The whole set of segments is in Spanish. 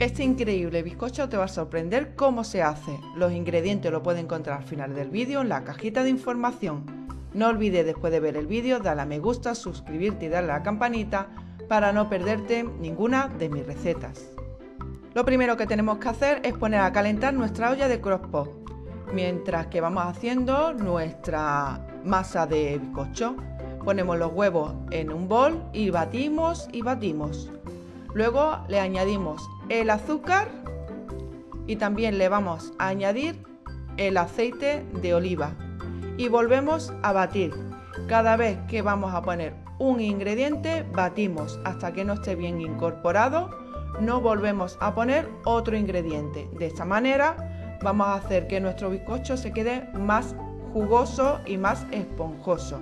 Este increíble bizcocho te va a sorprender cómo se hace. Los ingredientes lo puedes encontrar al final del vídeo en la cajita de información. No olvides después de ver el vídeo darle a me gusta, suscribirte y darle a la campanita para no perderte ninguna de mis recetas. Lo primero que tenemos que hacer es poner a calentar nuestra olla de crockpot mientras que vamos haciendo nuestra masa de bizcocho. Ponemos los huevos en un bol y batimos y batimos. Luego le añadimos el azúcar y también le vamos a añadir el aceite de oliva y volvemos a batir. Cada vez que vamos a poner un ingrediente, batimos hasta que no esté bien incorporado. No volvemos a poner otro ingrediente. De esta manera vamos a hacer que nuestro bizcocho se quede más jugoso y más esponjoso.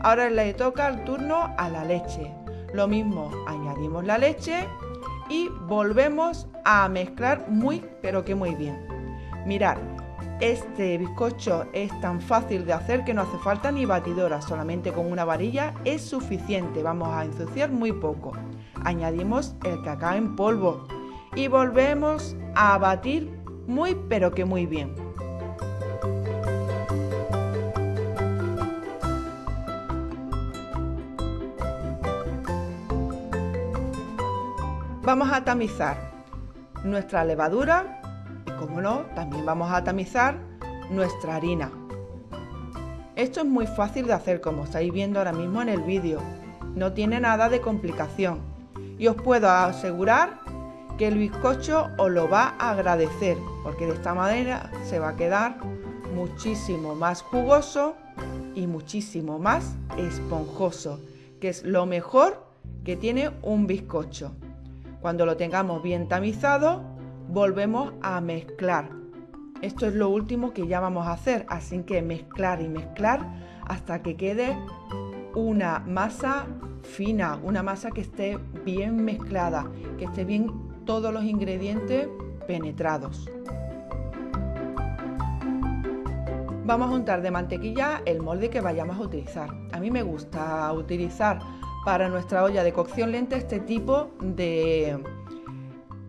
Ahora le toca el turno a la leche. Lo mismo, añadimos la leche y volvemos a mezclar muy pero que muy bien. Mirad, este bizcocho es tan fácil de hacer que no hace falta ni batidora, solamente con una varilla es suficiente, vamos a ensuciar muy poco. Añadimos el cacao en polvo y volvemos a batir muy pero que muy bien. Vamos a tamizar nuestra levadura y como no, también vamos a tamizar nuestra harina. Esto es muy fácil de hacer como estáis viendo ahora mismo en el vídeo. No tiene nada de complicación y os puedo asegurar que el bizcocho os lo va a agradecer porque de esta manera se va a quedar muchísimo más jugoso y muchísimo más esponjoso, que es lo mejor que tiene un bizcocho. Cuando lo tengamos bien tamizado, volvemos a mezclar. Esto es lo último que ya vamos a hacer, así que mezclar y mezclar hasta que quede una masa fina, una masa que esté bien mezclada, que esté bien todos los ingredientes penetrados. Vamos a untar de mantequilla el molde que vayamos a utilizar. A mí me gusta utilizar para nuestra olla de cocción lenta este tipo de,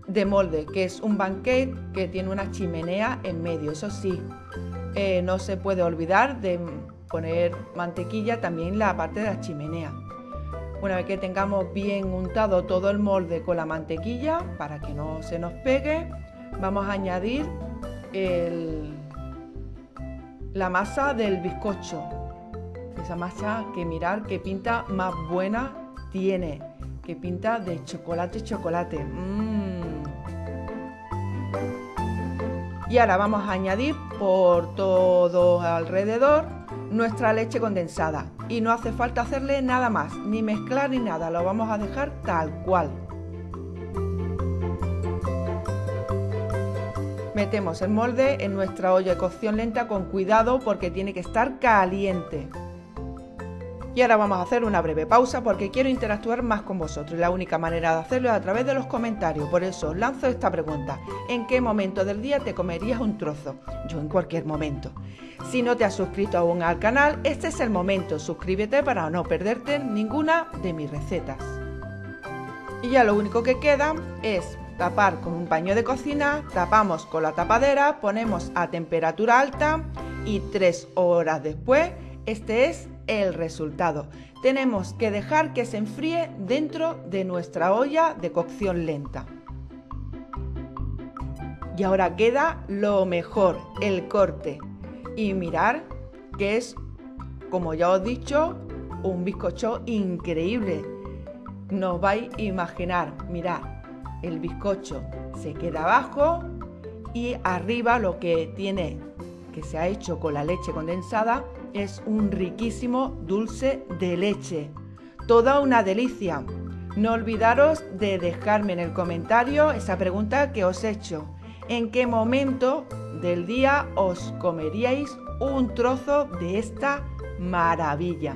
de molde, que es un banquete que tiene una chimenea en medio. Eso sí, eh, no se puede olvidar de poner mantequilla también la parte de la chimenea. Una vez que tengamos bien untado todo el molde con la mantequilla, para que no se nos pegue, vamos a añadir la masa del bizcocho esa masa que mirar qué pinta más buena tiene. Que pinta de chocolate, chocolate. Mm. Y ahora vamos a añadir por todo alrededor nuestra leche condensada. Y no hace falta hacerle nada más, ni mezclar ni nada. Lo vamos a dejar tal cual. Metemos el molde en nuestra olla de cocción lenta con cuidado porque tiene que estar caliente. Y ahora vamos a hacer una breve pausa porque quiero interactuar más con vosotros. La única manera de hacerlo es a través de los comentarios. Por eso os lanzo esta pregunta. ¿En qué momento del día te comerías un trozo? Yo en cualquier momento. Si no te has suscrito aún al canal, este es el momento. Suscríbete para no perderte ninguna de mis recetas. Y ya lo único que queda es tapar con un paño de cocina, tapamos con la tapadera, ponemos a temperatura alta y tres horas después, este es el resultado. Tenemos que dejar que se enfríe dentro de nuestra olla de cocción lenta. Y ahora queda lo mejor, el corte. Y mirar que es, como ya os he dicho, un bizcocho increíble. No vais a imaginar, mirad, el bizcocho se queda abajo y arriba lo que tiene que se ha hecho con la leche condensada es un riquísimo dulce de leche. Toda una delicia. No olvidaros de dejarme en el comentario esa pregunta que os he hecho. ¿En qué momento del día os comeríais un trozo de esta maravilla?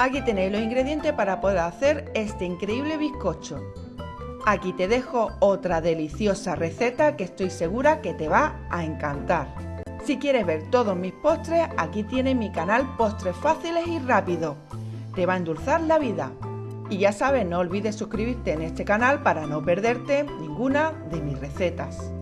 Aquí tenéis los ingredientes para poder hacer este increíble bizcocho. Aquí te dejo otra deliciosa receta que estoy segura que te va a encantar. Si quieres ver todos mis postres, aquí tienes mi canal Postres Fáciles y Rápidos. te va a endulzar la vida. Y ya sabes, no olvides suscribirte en este canal para no perderte ninguna de mis recetas.